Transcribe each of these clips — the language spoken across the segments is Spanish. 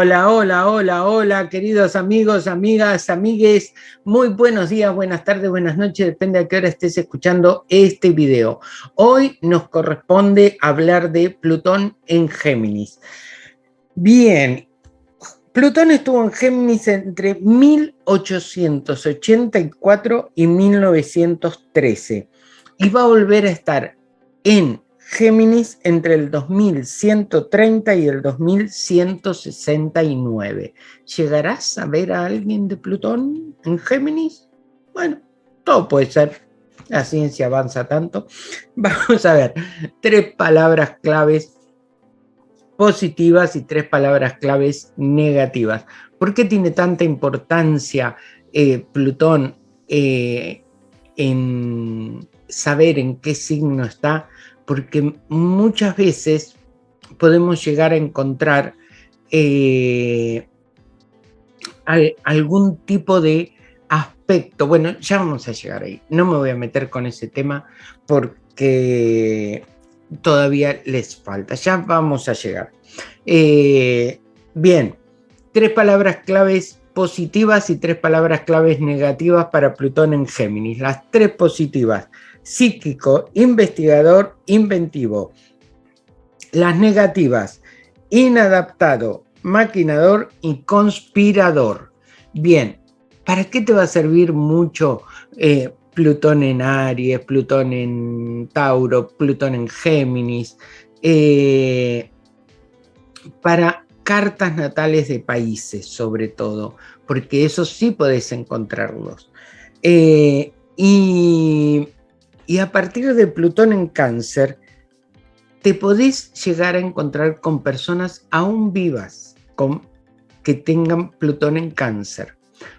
Hola, hola, hola, hola, queridos amigos, amigas, amigues. Muy buenos días, buenas tardes, buenas noches, depende a qué hora estés escuchando este video. Hoy nos corresponde hablar de Plutón en Géminis. Bien, Plutón estuvo en Géminis entre 1884 y 1913 y va a volver a estar en Géminis entre el 2130 y el 2169. ¿Llegarás a ver a alguien de Plutón en Géminis? Bueno, todo puede ser. La ciencia avanza tanto. Vamos a ver, tres palabras claves positivas y tres palabras claves negativas. ¿Por qué tiene tanta importancia eh, Plutón eh, en saber en qué signo está? Porque muchas veces podemos llegar a encontrar eh, algún tipo de aspecto. Bueno, ya vamos a llegar ahí. No me voy a meter con ese tema porque todavía les falta. Ya vamos a llegar. Eh, bien, tres palabras claves positivas y tres palabras claves negativas para Plutón en Géminis. Las tres positivas psíquico, investigador, inventivo. Las negativas, inadaptado, maquinador y conspirador. Bien, ¿para qué te va a servir mucho eh, Plutón en Aries, Plutón en Tauro, Plutón en Géminis? Eh, para cartas natales de países, sobre todo, porque eso sí podés encontrarlos. Eh, y y a partir de Plutón en cáncer, te podés llegar a encontrar con personas aún vivas con, que tengan Plutón en cáncer.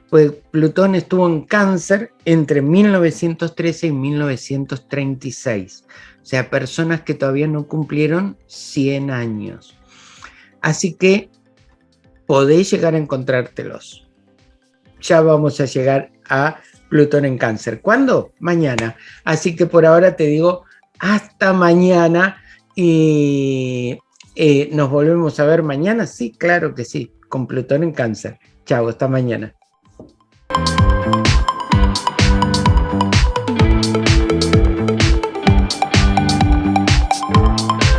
Pues Plutón estuvo en cáncer entre 1913 y 1936. O sea, personas que todavía no cumplieron 100 años. Así que podéis llegar a encontrártelos. Ya vamos a llegar a Plutón en cáncer. ¿Cuándo? Mañana. Así que por ahora te digo hasta mañana y eh, nos volvemos a ver mañana. Sí, claro que sí, con Plutón en cáncer. Chao, hasta mañana.